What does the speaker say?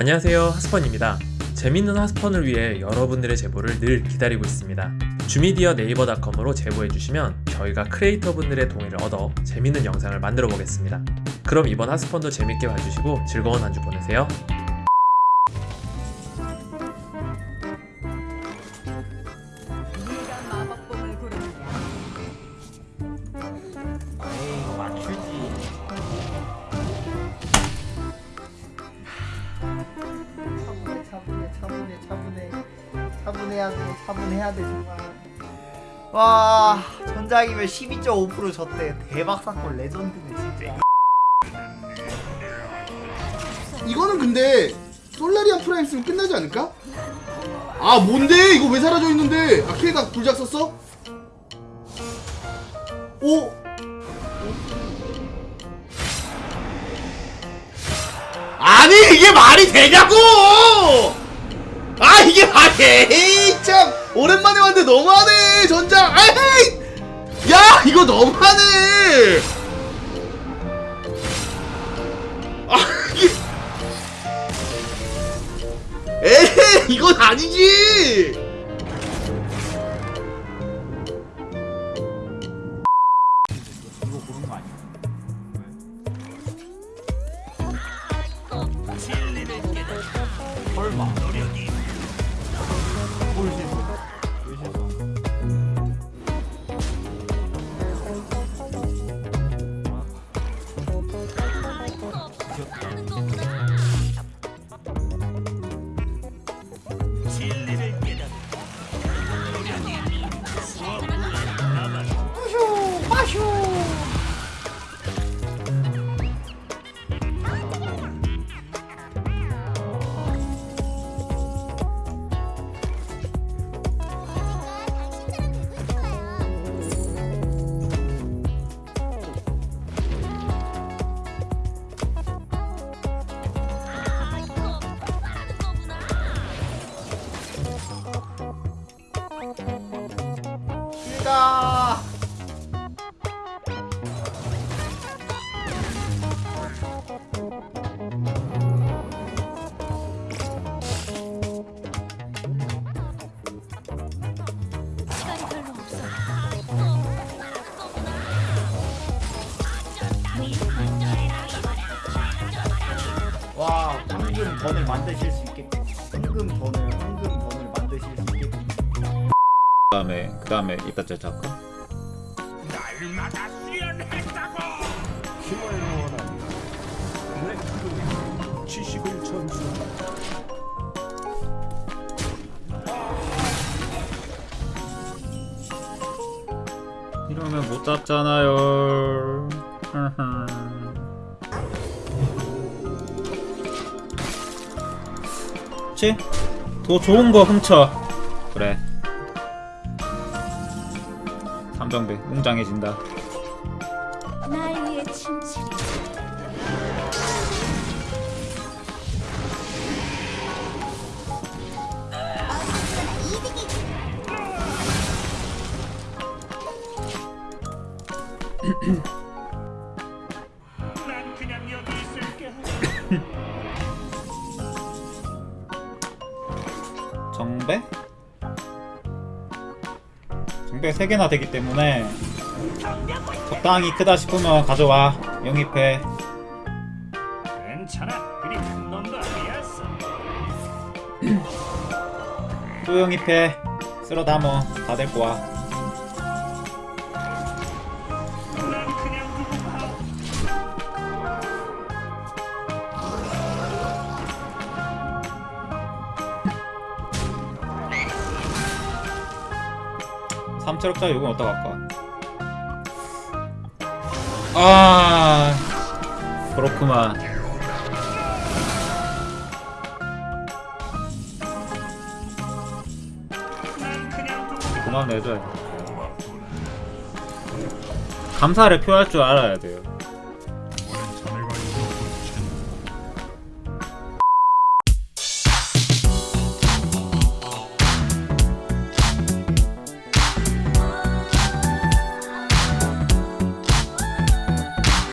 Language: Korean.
안녕하세요 하스펀입니다. 재밌는 하스펀을 위해 여러분들의 제보를 늘 기다리고 있습니다. 주미디어 네이버닷컴으로 제보해주시면 저희가 크리에이터 분들의 동의를 얻어 재밌는 영상을 만들어 보겠습니다. 그럼 이번 하스펀도 재밌게 봐주시고 즐거운 한 주 보내세요 차분해야 돼 차분해야 돼 정말 와 전작이면 12.5% 졌대 대박 사건 레전드네 진짜 이거는 근데 솔라리안 프라임 쓰면 끝나지 않을까? 아 뭔데? 이거 왜 사라져 있는데? 아 K가 불작 썼어? 오? 아니 이게 말이 되냐고! 아 이게 말이 에이 참. 오랜만에 왔는데 너무하네 전장. 아이! 야 이거 너무하네. 아 이게. 에이 이건 아니지. 설마 와 황금 던을 만드실 수 있겠고 황금 던을 황금 던을 만드실 수 있겠고 그다음에 그 다음에 이따 짜 할까? 이러면 못 잡잖아요. 그치? 더 좋은 거 훔쳐. 그래. 삼정배 웅장해진다. 날 위해 침실이. 정배? 정배 3개나 되기 때문에 적당히 크다 싶으면 가져와 영입해 괜찮아. 그리 아니었어. 또 영입해 쓸어 담어 다될 거야 난 3체력짜리 요건 어디다 갈까? 아 그렇구만. 그만 내줘요 감사를 표할 줄 알아야 돼요.